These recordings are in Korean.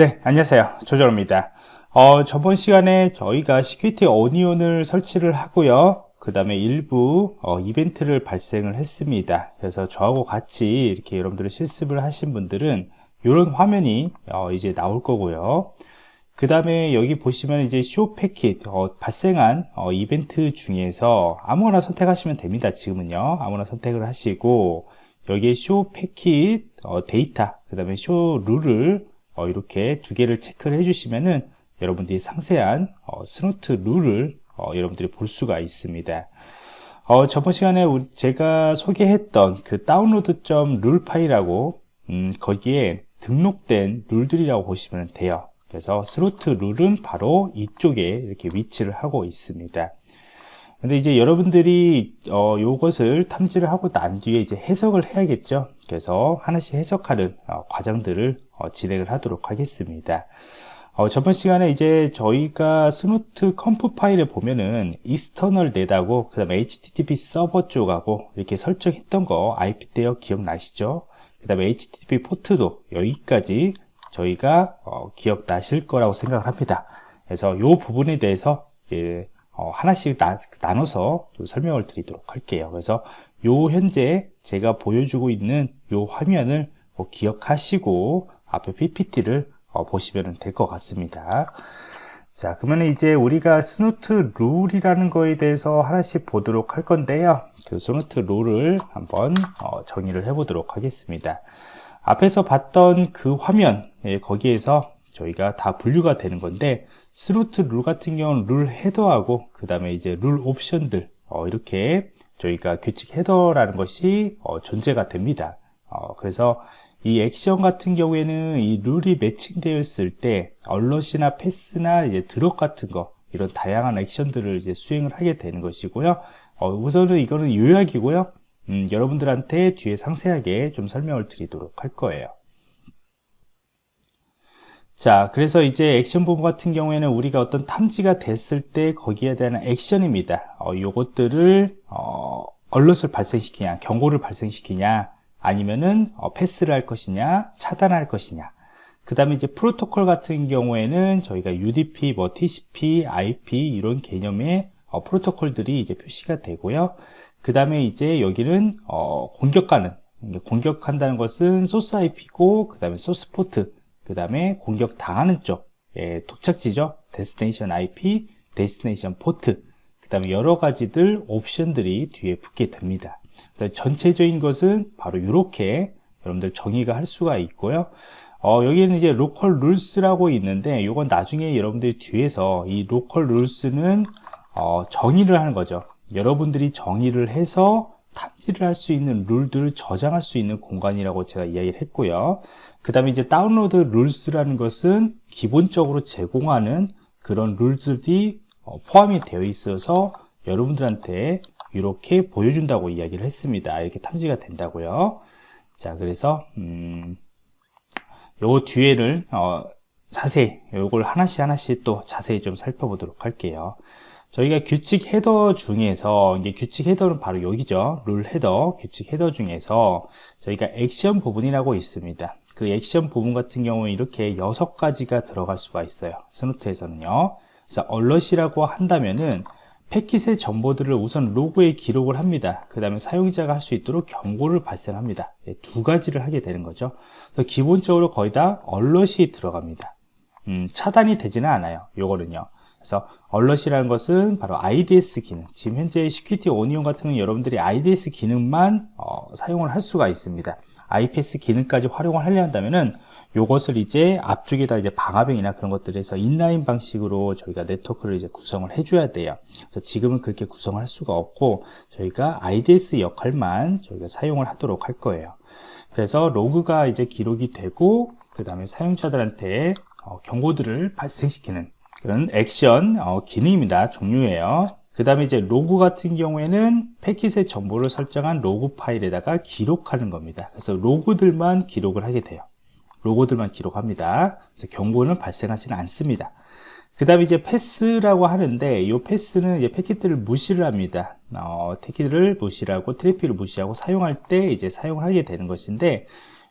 네 안녕하세요. 조정입니다. 어, 저번 시간에 저희가 Security Onion을 설치를 하고요. 그 다음에 일부 어, 이벤트를 발생을 했습니다. 그래서 저하고 같이 이렇게 여러분들이 실습을 하신 분들은 이런 화면이 어, 이제 나올 거고요. 그 다음에 여기 보시면 이제 show packet 어, 발생한 어, 이벤트 중에서 아무거나 선택하시면 됩니다 지금은요. 아무나 선택을 하시고 여기에 show packet 어, 데이터 그 다음에 show rule을 어, 이렇게 두 개를 체크를 해주시면은 여러분들이 상세한 어, Snort 룰을 어, 여러분들이 볼 수가 있습니다. 어, 저번 시간에 제가 소개했던 그 download.rule 파일하고 음, 거기에 등록된 룰들이라고 보시면 돼요. 그래서 Snort 룰은 바로 이쪽에 이렇게 위치를 하고 있습니다. 근데 이제 여러분들이 어, 요것을 탐지를 하고 난 뒤에 이제 해석을 해야겠죠. 그래서 하나씩 해석하는 어, 과정들을 어, 진행을 하도록 하겠습니다. 어, 저번 시간에 이제 저희가 Snort conf 파일에 보면은 external net하고 그 다음에 HTTP 서버 쪽하고 이렇게 설정했던 거 IP 대역 기억나시죠? 그 다음에 HTTP 포트도 여기까지 저희가 어, 기억나실 거라고 생각을 합니다. 그래서 이 부분에 대해서 어, 하나씩 나, 나눠서 설명을 드리도록 할게요. 그래서 요 현재 제가 보여주고 있는 요 화면을 뭐 기억하시고 앞에 PPT를 어, 보시면 될 것 같습니다. 자 그러면 이제 우리가 Snort 룰이라는 거에 대해서 하나씩 보도록 할 건데요. 그 Snort 룰을 한번 어, 정의를 해 보도록 하겠습니다. 앞에서 봤던 그 화면 예, 거기에서 저희가 다 분류가 되는 건데 Snort 룰 같은 경우는 룰 헤더하고 그 다음에 이제 룰 옵션들 어, 이렇게 저희가 규칙 헤더라는 것이 어, 존재가 됩니다 어, 그래서 이 액션 같은 경우에는 이 룰이 매칭되었을 때 alert이나 패스나 이제 drop 같은 거 이런 다양한 액션들을 이제 수행을 하게 되는 것이고요. 어, 우선은 이거는 요약이고요. 음, 여러분들한테 뒤에 상세하게 좀 설명을 드리도록 할 거예요. 자, 그래서 이제 액션 부분 같은 경우에는 우리가 어떤 탐지가 됐을 때 거기에 대한 액션입니다. 어, 요것들을 어, 얼럿을 발생시키냐, 경고를 발생시키냐, 아니면은 어, 패스를 할 것이냐 차단할 것이냐. 그 다음에 이제 프로토콜 같은 경우에는 저희가 UDP, 뭐 TCP, IP 이런 개념의 어, 프로토콜들이 이제 표시가 되고요. 그 다음에 이제 여기는 어, 공격하는 공격한다는 것은 소스 IP고 그 다음에 소스 포트 그 다음에 공격 당하는 쪽 예, 도착지죠 destination IP, destination 포트 그 다음에 여러 가지들 옵션들이 뒤에 붙게 됩니다 그래서 전체적인 것은 바로 이렇게 여러분들 정의가 할 수가 있고요. 어, 여기는 이제 local rules라고 있는데 이건 나중에 여러분들이 뒤에서 이 local rules는 어, 정의를 하는 거죠. 여러분들이 정의를 해서 탑지를 할 수 있는 룰들을 저장할 수 있는 공간이라고 제가 이야기를 했고요. 그 다음에 이제 다운로드 룰스라는 것은 기본적으로 제공하는 그런 룰들이 어, 포함이 되어 있어서 여러분들한테 이렇게 보여준다고 이야기를 했습니다. 이렇게 탐지가 된다고요. 자, 그래서 음, 요 뒤에를 어, 자세히 요걸 하나씩 하나씩 또 자세히 좀 살펴보도록 할게요. 저희가 규칙 헤더 중에서 이게 규칙 헤더는 바로 여기죠. 룰 헤더, 규칙 헤더 중에서 저희가 액션 부분이라고 있습니다. 그 액션 부분 같은 경우는 이렇게 여섯 가지가 들어갈 수가 있어요. 스노트에서는요. 그래서 얼럿이라고 한다면은 패킷의 정보들을 우선 로그에 기록을 합니다. 그 다음에 사용자가 할 수 있도록 경고를 발생합니다. 예, 두 가지를 하게 되는 거죠. 기본적으로 거의 다 얼럿이 들어갑니다. 음, 차단이 되지는 않아요. 요거는요. 그래서 alert이라는 것은 바로 IDS 기능. 지금 현재 Security Onion 같은 경우는 여러분들이 IDS 기능만 어, 사용을 할 수가 있습니다. IPS 기능까지 활용을 하려 한다면은 요것을 이제 앞쪽에다 이제 방화벽이나 그런 것들에서 inline 방식으로 저희가 네트워크를 이제 구성을 해줘야 돼요. 그래서 지금은 그렇게 구성을 할 수가 없고 저희가 IDS 역할만 저희가 사용을 하도록 할 거예요. 그래서 로그가 이제 기록이 되고 그 다음에 사용자들한테 어, 경고들을 발생시키는 그런 액션 어, 기능입니다. 종류예요. 그 다음에 이제 로그 같은 경우에는 패킷의 정보를 설정한 로그 파일에다가 기록하는 겁니다. 그래서 로그들만 기록을 하게 돼요. 로그들만 기록합니다. 그래서 경고는 발생하지는 않습니다. 그 다음에 이제 패스라고 하는데 이 패스는 이제 패킷들을 무시를 합니다. 어, 패킷을 무시하고 트래픽을 무시하고 사용할 때 이제 사용하게 되는 것인데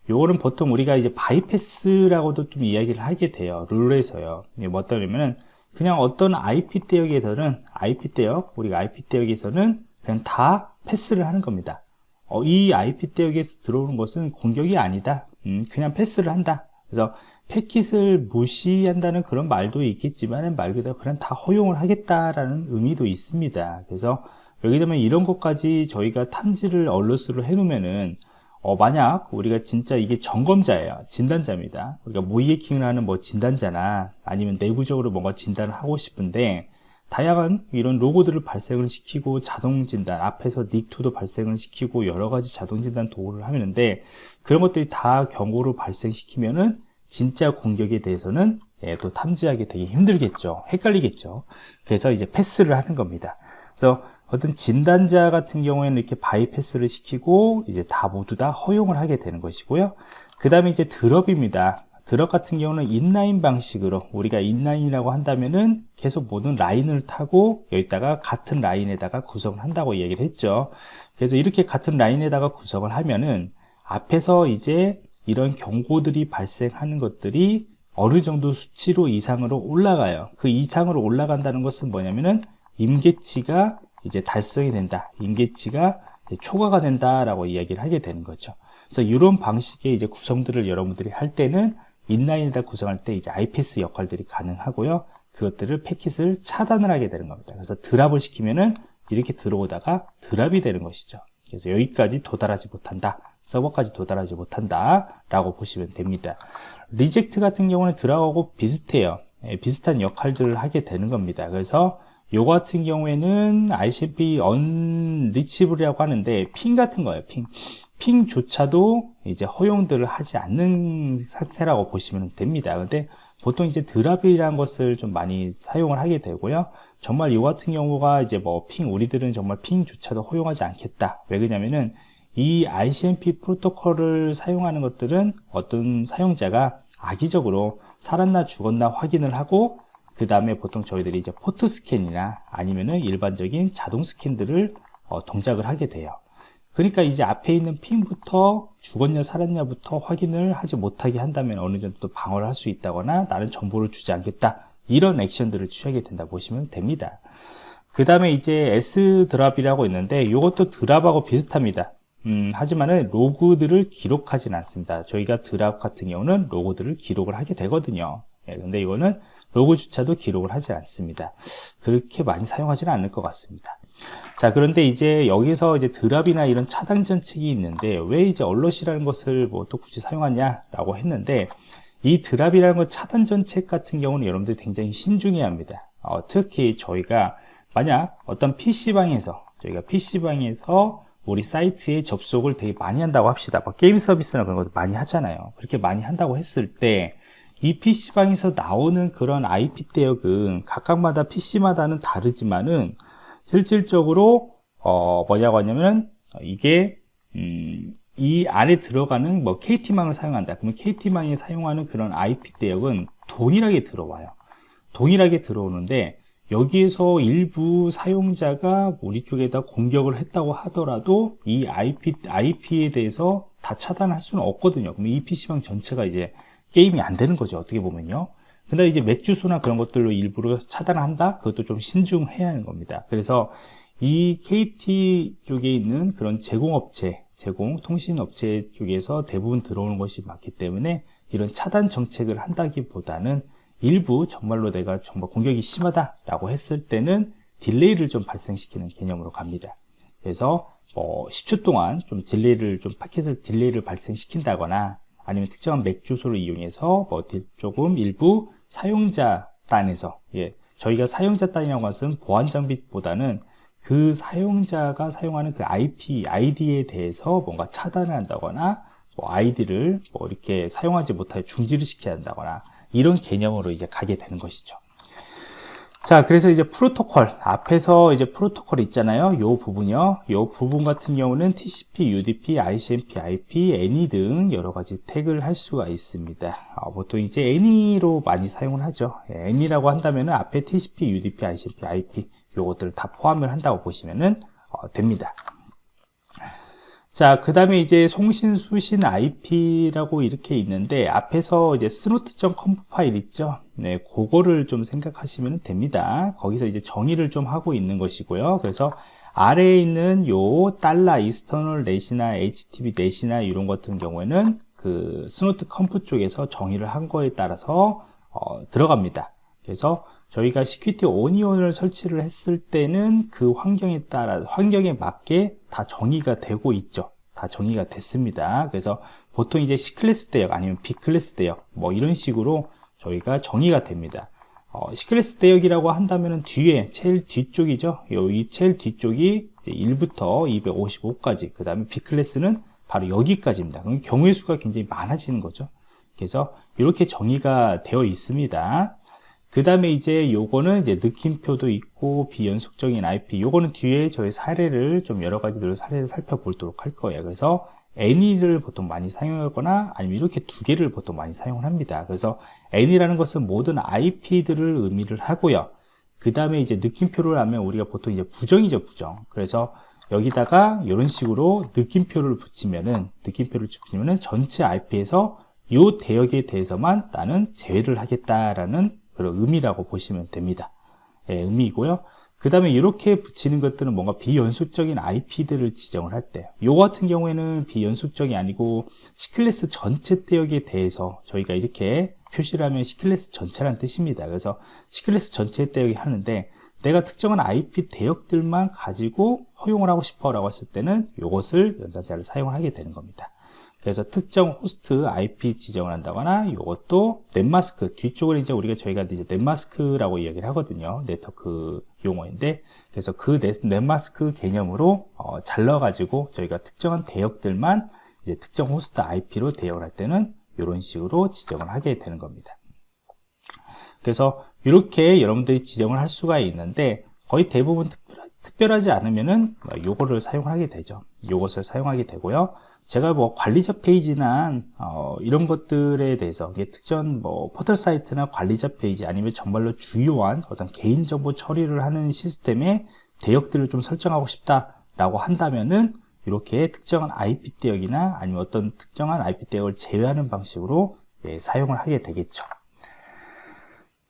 요거는 보통 우리가 이제 바이패스라고도 좀 이야기를 하게 돼요. 룰에서요. 뭐 어떠냐면은 그냥 어떤 IP 대역에서는 IP 대역, 우리가 IP 대역에서는 그냥 다 패스를 하는 겁니다. 어, 이 IP 대역에서 들어오는 것은 공격이 아니다. 음, 그냥 패스를 한다. 그래서 패킷을 무시한다는 그런 말도 있겠지만 말 그대로 그냥 다 허용을 하겠다라는 의미도 있습니다. 그래서 여기 되면 이런 것까지 저희가 탐지를 얼러스로 해놓으면은 어, 만약 우리가 진짜 이게 점검자예요. 진단자입니다. 우리가 모이해킹을 하는 뭐 진단자나 아니면 내부적으로 뭔가 진단을 하고 싶은데 다양한 이런 로고들을 발생을 시키고 자동 진단 앞에서 닉2도 발생을 시키고 여러 가지 자동 진단 도구를 하는데 그런 것들이 다 경고를 발생시키면은 진짜 공격에 대해서는 예, 또 탐지하기 되게 힘들겠죠. 헷갈리겠죠. 그래서 이제 패스를 하는 겁니다. 그래서 어떤 진단자 같은 경우에는 이렇게 바이패스를 시키고 이제 다 모두 다 허용을 하게 되는 것이고요. 그 다음에 이제 드럽입니다. 드럽 같은 경우는 인라인 방식으로 우리가 인라인이라고 한다면은 계속 모든 라인을 타고 여기다가 같은 라인에다가 구성을 한다고 얘기를 했죠. 그래서 이렇게 같은 라인에다가 구성을 하면은 앞에서 이제 이런 경고들이 발생하는 것들이 어느 정도 수치로 이상으로 올라가요. 그 이상으로 올라간다는 것은 뭐냐면은 임계치가 이제 달성이 된다. 임계치가 초과가 된다라고 이야기를 하게 되는 거죠. 그래서 이런 방식의 이제 구성들을 여러분들이 할 때는 inline에다 구성할 때 이제 IPS 역할들이 가능하고요. 그것들을 패킷을 차단을 하게 되는 겁니다. 그래서 drop을 시키면은 이렇게 들어오다가 drop이 되는 것이죠. 그래서 여기까지 도달하지 못한다. 서버까지 도달하지 못한다. 라고 보시면 됩니다. reject 같은 경우는 drop하고 비슷해요. 예, 비슷한 역할들을 하게 되는 겁니다. 그래서 요 같은 경우에는 ICP 언리치블이라고 하는데 핑 같은 거예요. 핑. 핑조차도 이제 허용들을 하지 않는 상태라고 보시면 됩니다. 근데 보통 이제 드랍이라는 것을 좀 많이 사용을 하게 되고요. 정말 이 같은 경우가 이제 뭐 핑, 우리들은 정말 핑조차도 허용하지 않겠다. 왜 그러냐면은 이 ICMP 프로토콜을 사용하는 것들은 어떤 사용자가 악의적으로 살았나 죽었나 확인을 하고 그 다음에 보통 저희들이 이제 포트 스캔이나 아니면은 일반적인 자동 스캔들을 어, 동작을 하게 돼요. 그러니까 이제 앞에 있는 ping부터 죽었냐 살았냐부터 확인을 하지 못하게 한다면 어느 정도 방어를 할 수 있다거나 나는 정보를 주지 않겠다. 이런 액션들을 취하게 된다 보시면 됩니다. 그 다음에 이제 S drop이라고 있는데 이것도 drop하고 비슷합니다. 음, 하지만은 로그들을 기록하진 않습니다. 저희가 drop 같은 경우는 로그들을 기록을 하게 되거든요. 예, 근데 이거는 로고조차도 기록을 하지 않습니다. 그렇게 많이 사용하지는 않을 것 같습니다. 자, 그런데 이제 여기서 이제 드랍이나 이런 차단 전책이 있는데 왜 이제 얼럿이라는 것을 뭐 또 굳이 사용하냐라고 했는데 이 드랍이라는 것 차단 전책 같은 경우는 여러분들이 굉장히 신중해야 합니다. 어, 특히 저희가 만약 어떤 PC방에서 저희가 PC방에서 우리 사이트에 접속을 되게 많이 한다고 합시다. 뭐 게임 서비스나 그런 것도 많이 하잖아요. 그렇게 많이 한다고 했을 때 이 PC방에서 나오는 그런 IP 대역은 각각마다 PC마다는 다르지만은 실질적으로 어 뭐냐고 하냐면 이게 음, 이 안에 들어가는 뭐 KT망을 사용한다. 그러면 KT망이 사용하는 그런 IP 대역은 동일하게 들어와요. 동일하게 들어오는데 여기에서 일부 사용자가 우리 쪽에다 공격을 했다고 하더라도 이 IP, IP에 대해서 다 차단할 수는 없거든요. 그럼 이 PC방 전체가 이제 게임이 안 되는 거죠 어떻게 보면요. 근데 이제 MAC 주소나 그런 것들로 일부러 차단한다? 그것도 좀 신중해야 하는 겁니다. 그래서 이 KT 쪽에 있는 그런 제공업체 제공 통신업체 쪽에서 대부분 들어오는 것이 많기 때문에 이런 차단 정책을 한다기보다는 일부 정말로 내가 정말 공격이 심하다 라고 했을 때는 delay를 좀 발생시키는 개념으로 갑니다. 그래서 뭐 10초 동안 좀 delay를 좀 패킷을 delay를 발생시킨다거나 아니면 특정한 맥 주소를 이용해서 뭐 조금 일부 사용자 단에서 예, 저희가 사용자 단이라고 하는 보안 장비보다는 그 사용자가 사용하는 그 IP, ID에 대해서 뭔가 차단을 한다거나 뭐 아이디를 뭐 이렇게 사용하지 못하게 중지를 시켜야 한다거나 이런 개념으로 이제 가게 되는 것이죠. 자 그래서 이제 프로토콜 앞에서 이제 프로토콜 있잖아요. 요 부분이요. 요 부분 같은 경우는 TCP, UDP, ICMP, IP, ANY 등 여러 가지 태그를 할 수가 있습니다. 어, 보통 이제 ANY로 많이 사용을 하죠. ANY라고 한다면 앞에 TCP, UDP, ICMP, IP 요것들을 다 포함을 한다고 보시면 어, 됩니다. 자, 그 다음에 이제 송신, 수신, IP라고 이렇게 있는데, 앞에서 이제 Snort.conf 파일 있죠? 네, 그거를 좀 생각하시면 됩니다. 거기서 이제 정의를 좀 하고 있는 것이고요. 그래서 아래에 있는 요 달러 이스터널 넷이나 HTTP 넷이나 이런 같은 경우에는 그 Snort conf 쪽에서 정의를 한 거에 따라서 어, 들어갑니다. 그래서 저희가 Security Onion을 설치를 했을 때는 그 환경에 따라 환경에 맞게 다 정의가 되고 있죠 다 정의가 됐습니다 그래서 보통 이제 C클래스 대역 아니면 B클래스 대역 뭐 이런 식으로 저희가 정의가 됩니다. 어, C클래스 대역이라고 한다면 뒤에 제일 뒤쪽이죠? 이 제일 뒤쪽이 이제 1부터 255까지 그 다음에 B클래스는 바로 여기까지입니다. 그럼 경우의 수가 굉장히 많아지는 거죠. 그래서 이렇게 정의가 되어 있습니다. 그 다음에 이제 요거는 이제 느낌표도 있고 비연속적인 IP 요거는 뒤에 저희 사례를 좀 여러 가지들 사례를 살펴보도록 할 거예요. 그래서 any를 보통 많이 사용하거나 아니면 이렇게 두 개를 보통 많이 사용을 합니다 그래서 any라는 것은 모든 IP들을 의미를 하고요 그 다음에 이제 느낌표를 하면 우리가 보통 이제 부정이죠 부정 그래서 여기다가 이런 식으로 느낌표를 붙이면은 느낌표를 붙이면은 전체 IP에서 이 대역에 대해서만 나는 제외를 하겠다라는 그런 의미라고 보시면 됩니다. 예, 의미이고요. 그 다음에 이렇게 붙이는 것들은 뭔가 비연속적인 IP들을 지정을 할 때, 요 같은 경우에는 비연속적이 아니고 C클래스 전체 대역에 대해서 저희가 이렇게 표시를 하면 C클래스 전체란 뜻입니다. 그래서 C클래스 전체 대역이 하는데 내가 특정한 IP 대역들만 가지고 허용을 하고 싶어 라고 했을 때는 이것을 연산자를 사용을 하게 되는 겁니다. 그래서 특정 호스트 IP 지정을 한다거나 이것도 netmask 뒤쪽을 이제 우리가 저희가 이제 netmask라고 이야기를 하거든요. 네트워크 용어인데. 그래서 그 net, netmask 개념으로 어, 잘라 가지고 저희가 특정한 대역들만 이제 특정 호스트 IP로 대역을 할 때는 이런 식으로 지정을 하게 되는 겁니다. 그래서 이렇게 여러분들이 지정을 할 수가 있는데 거의 대부분 특별하, 지 않으면은 요거를 사용하게 되죠. 요것을 사용하게 되고요 제가 뭐 관리자 페이지나 어, 이런 것들에 대해서 특정 뭐 포털 사이트나 관리자 페이지 아니면 정말로 주요한 어떤 개인정보 처리를 하는 시스템의 대역들을 좀 설정하고 싶다라고 한다면은 이렇게 특정한 IP 대역이나 아니면 어떤 특정한 IP 대역을 제외하는 방식으로 예, 사용을 하게 되겠죠.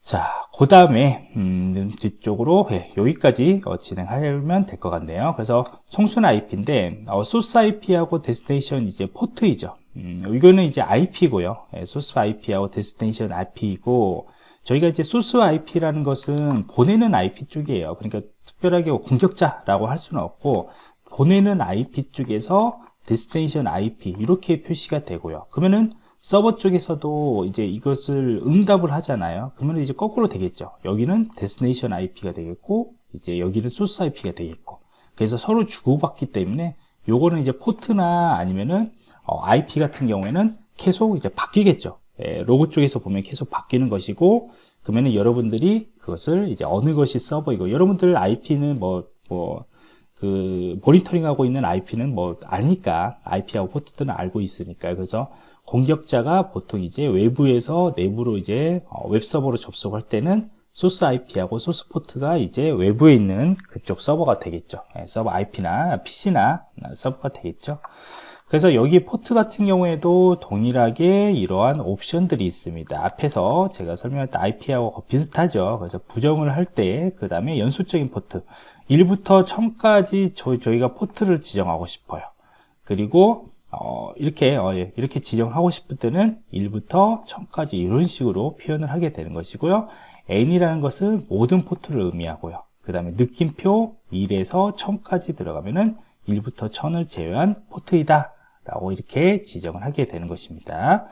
자, 그 다음에 음, 뒤쪽으로 예, 여기까지 어, 진행하면 될 것 같네요. 그래서 소스 IP인데 어, 소스 IP하고 destination 이제 포트이죠. 음, 이거는 이제 IP고요. 예, 소스 IP하고 destination IP이고 저희가 이제 소스 IP라는 것은 보내는 IP 쪽이에요. 그러니까 특별하게 공격자라고 할 수는 없고 보내는 IP 쪽에서 destination IP 이렇게 표시가 되고요. 그러면은 서버 쪽에서도 이제 이것을 응답을 하잖아요. 그러면 이제 거꾸로 되겠죠. 여기는 destination IP가 되겠고, 이제 여기는 소스 IP가 되겠고. 그래서 서로 주고받기 때문에 요거는 이제 포트나 아니면은 어, IP 같은 경우에는 계속 이제 바뀌겠죠. 예, 로그 쪽에서 보면 계속 바뀌는 것이고, 그러면은 여러분들이 그것을 이제 어느 것이 서버이고, 여러분들 IP는 뭐, 뭐, 그, 모니터링하고 있는 IP는 뭐, 아니까, IP하고 포트들은 알고 있으니까. 그래서 공격자가 보통 이제 외부에서 내부로 이제 어, 웹서버로 접속할 때는 소스 IP하고 소스 포트가 이제 외부에 있는 그쪽 서버가 되겠죠. 예, 서버 IP나 PC나 서버가 되겠죠. 그래서 여기 포트 같은 경우에도 동일하게 이러한 옵션들이 있습니다. 앞에서 제가 설명했던 IP하고 비슷하죠. 그래서 부정을 할 때, 그 다음에 연속적인 포트. 1부터 1000까지 저희가 포트를 지정하고 싶어요. 그리고 어, 이렇게 어, 예, 이렇게 지정하고 싶을 때는 1부터 1000까지 이런 식으로 표현을 하게 되는 것이고요. any라는 것은 모든 포트를 의미하고요. 그 다음에 느낌표 1에서 1000까지 들어가면은 1부터 1000을 제외한 포트이다 라고 이렇게 지정을 하게 되는 것입니다.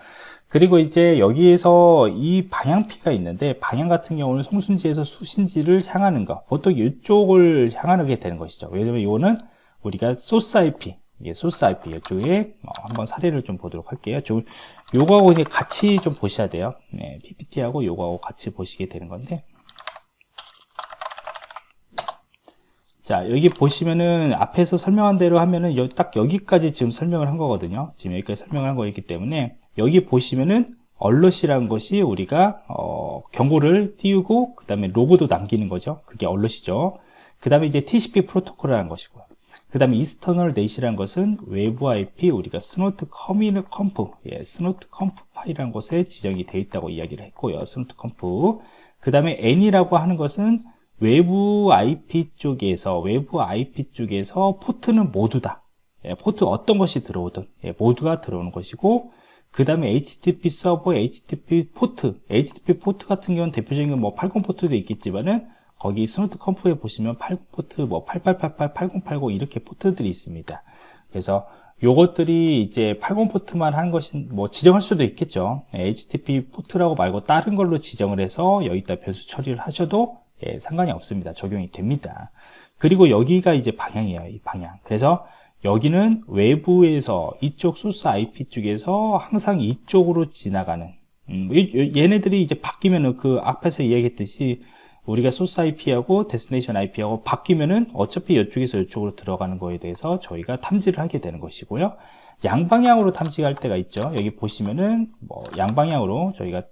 그리고 이제 여기에서 이 방향키가 있는데 방향 같은 경우는 송순지에서 수신지를 향하는 것. 보통 이쪽을 향하게 되는 것이죠. 왜냐면 이거는 우리가 소스 IP 예, 소스 IP 이쪽에 어, 한번 사례를 좀 보도록 할게요. 좀 요거하고 이제 같이 좀 보셔야 돼요. 네, PPT하고 요거하고 같이 보시게 되는 건데. 자, 여기 보시면은 앞에서 설명한 대로 하면은 여, 딱 여기까지 지금 설명을 한 거거든요. 지금 여기까지 설명을 한 거이기 때문에 여기 보시면은 alert이라는 것이 우리가 어, 경고를 띄우고 그 다음에 로그도 남기는 거죠. 그게 alert이죠. 그 다음에 이제 TCP 프로토콜이라는 것이고요. 그 다음에 external net이라는 것은 외부 IP 우리가 Snort 커미너 conf 예, Snort conf 파일이라는 곳에 지정이 되어 있다고 이야기를 했고요 Snort conf 그 다음에 any라고 하는 것은 외부 IP 쪽에서 외부 IP 쪽에서 포트는 모두 다. 예, 포트 어떤 것이 들어오든 예, 모두가 들어오는 것이고 그 다음에 HTTP 서버, HTTP 포트 HTTP 포트 같은 경우는 대표적인 건 뭐 80 포트도 있겠지만은 거기 Snort conf에 보시면 80 포트, 뭐 8888, 8080 이렇게 포트들이 있습니다. 그래서 요것들이 이제 80 포트만 한 것이 뭐 지정할 수도 있겠죠. HTTP 포트라고 말고 다른 걸로 지정을 해서 여기다 변수 처리를 하셔도 예, 상관이 없습니다. 적용이 됩니다. 그리고 여기가 이제 방향이에요. 이 방향. 그래서 여기는 외부에서 이쪽 소스 IP 쪽에서 항상 이쪽으로 지나가는 음, 얘네들이 이제 바뀌면은 그 앞에서 이야기했듯이 우리가 소스 IP하고 데스티네이션 IP하고 바뀌면은 어차피 이쪽에서 이쪽으로 들어가는 거에 대해서 저희가 탐지를 하게 되는 것이고요. 양방향으로 탐지할 때가 있죠. 여기 보시면은 뭐 양방향으로 저희가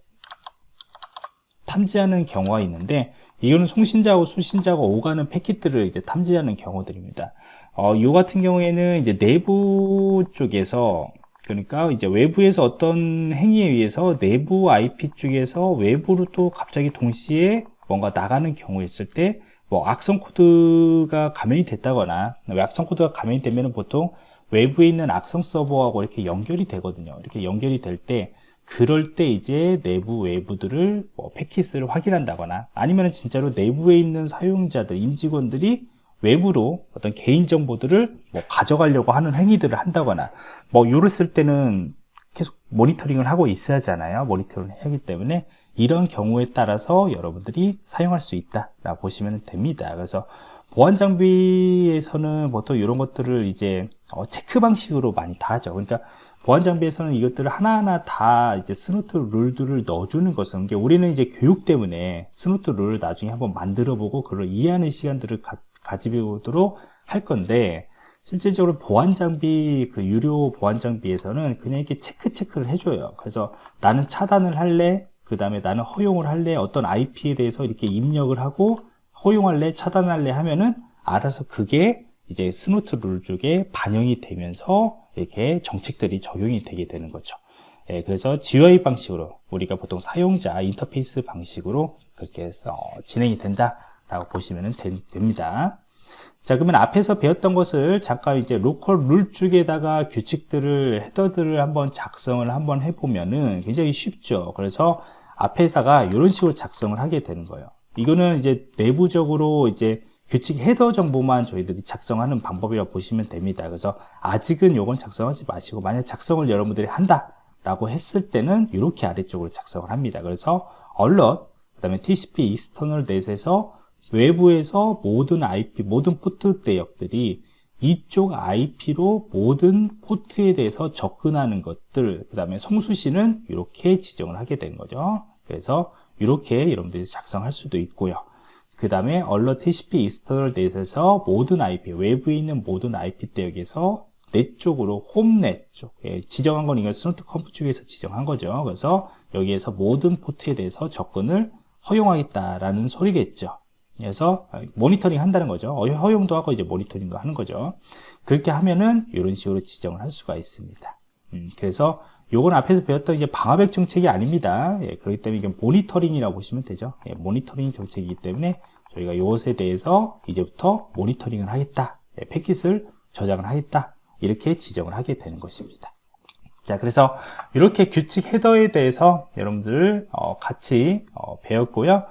탐지하는 경우가 있는데 이거는 송신자하고 수신자가 오가는 패킷들을 이제 탐지하는 경우들입니다. 어, 요 같은 경우에는 이제 내부 쪽에서 그러니까 이제 외부에서 어떤 행위에 의해서 내부 IP 쪽에서 외부로 또 갑자기 동시에 뭔가 나가는 경우였을 때 뭐 악성 코드가 감염이 됐다거나 악성 코드가 감염이 되면 보통 외부에 있는 악성 서버하고 이렇게 연결이 되거든요. 이렇게 연결이 될 때 그럴 때 이제 내부 외부들을 뭐 패킷을 확인한다거나 아니면 진짜로 내부에 있는 사용자들 임직원들이 외부로 어떤 개인정보들을 뭐 가져가려고 하는 행위들을 한다거나 뭐 이랬을 때는 계속 모니터링을 하고 있어야 하잖아요. 모니터링을 하기 때문에 이런 경우에 따라서 여러분들이 사용할 수 있다 라고 보시면 됩니다. 그래서 보안 장비에서는 보통 이런 것들을 이제 어, 체크 방식으로 많이 다 하죠. 그러니까 보안 장비에서는 이것들을 하나하나 다 이제 Snort 룰들을 넣어주는 것은 우리는 이제 교육 때문에 Snort 룰을 나중에 한번 만들어 보고 그걸 이해하는 시간들을 가, 가지고도록 할 건데 실질적으로 보안 장비 그 유료 보안 장비에서는 그냥 이렇게 체크 체크를 해줘요. 그래서 나는 차단을 할래 그 다음에 나는 허용을 할래 어떤 IP에 대해서 이렇게 입력을 하고 허용할래 차단할래 하면은 알아서 그게 이제 Snort 룰 쪽에 반영이 되면서 이렇게 정책들이 적용이 되게 되는 거죠. 예, 그래서 GUI 방식으로 우리가 보통 사용자 인터페이스 방식으로 그렇게 해서 진행이 된다 라고 보시면 됩니다 자 그러면 앞에서 배웠던 것을 잠깐 이제 로컬 룰 쪽에다가 규칙들을 헤더들을 한번 작성을 한번 해보면은 굉장히 쉽죠. 그래서 앞에사가 이런 식으로 작성을 하게 되는 거예요. 이거는 이제 내부적으로 이제 규칙 헤더 정보만 저희들이 작성하는 방법이라고 보시면 됩니다. 그래서 아직은 요건 작성하지 마시고 만약 작성을 여러분들이 한다 라고 했을 때는 이렇게 아래쪽으로 작성을 합니다. 그래서 alert 그 다음에 TCP external net에서 외부에서 모든 IP, 모든 포트 대역들이 이쪽 IP로 모든 포트에 대해서 접근하는 것들 그 다음에 송수시는 이렇게 지정을 하게 되는 거죠. 그래서 이렇게 여러분들이 작성할 수도 있고요. 그 다음에 alert TCP external net에서 모든 IP, 외부에 있는 모든 IP 대역에서 net 쪽으로 home net 쪽 예, 지정한 건 이거 Snort conf 쪽에서 지정한 거죠. 그래서 여기에서 모든 포트에 대해서 접근을 허용하겠다라는 소리겠죠 그래서 모니터링 한다는 거죠. 어, 허용도 하고 이제 모니터링도 하는 거죠. 그렇게 하면은 이런 식으로 지정을 할 수가 있습니다. 음, 그래서 요건 앞에서 배웠던 이제 방화벽 정책이 아닙니다. 예, 그렇기 때문에 이게 모니터링이라고 보시면 되죠. 예, 모니터링 정책이기 때문에 저희가 이것에 대해서 이제부터 모니터링을 하겠다. 예, 패킷을 저장을 하겠다. 이렇게 지정을 하게 되는 것입니다. 자 그래서 이렇게 규칙 헤더에 대해서 여러분들 어, 같이 어, 배웠고요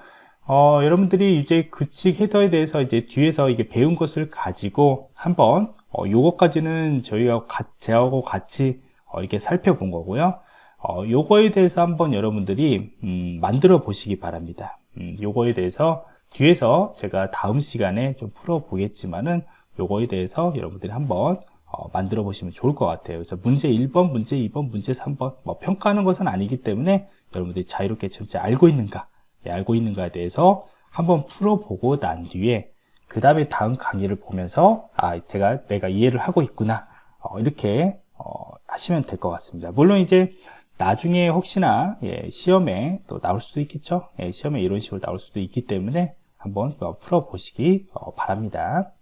어, 여러분들이 이제 규칙 헤더에 대해서 이제 뒤에서 이게 배운 것을 가지고 한번 어, 요거까지는 저희가 가, 제하고 같이 어, 이렇게 살펴본 거고요. 어, 요거에 대해서 한번 여러분들이 음, 만들어 보시기 바랍니다. 음, 요거에 대해서 뒤에서 제가 다음 시간에 좀 풀어 보겠지만은 요거에 대해서 여러분들이 한번 어, 만들어 보시면 좋을 것 같아요. 그래서 문제 1번, 문제 2번, 문제 3번 뭐 평가하는 것은 아니기 때문에 여러분들이 자유롭게 전체 알고 있는가 예, 알고 있는가에 대해서 한번 풀어보고 난 뒤에 그 다음에 다음 강의를 보면서 아 제가 내가 이해를 하고 있구나. 어, 이렇게 어, 하시면 될 것 같습니다. 물론 이제 나중에 혹시나 예, 시험에 또 나올 수도 있겠죠? 예, 시험에 이런 식으로 나올 수도 있기 때문에 한번 풀어보시기 어, 바랍니다